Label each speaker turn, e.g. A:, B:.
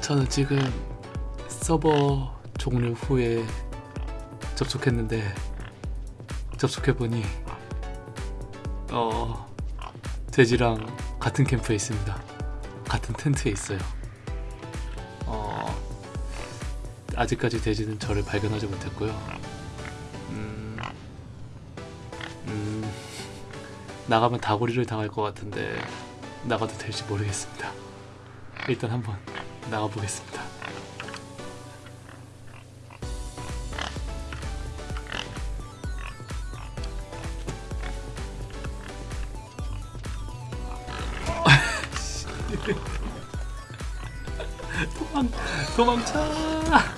A: 저는 지금 서버 종료 후에 접속했는데 접속해보니 어 돼지랑 같은 캠프에 있습니다. 같은 텐트에 있어요. 어 아직까지 돼지는 저를 발견하지 못했고요. 음, 음 나가면 다구리를 당할 것 같은데 나가도 될지 모르겠습니다. 일단 한번 나가보겠습니다. 도망 도망쳐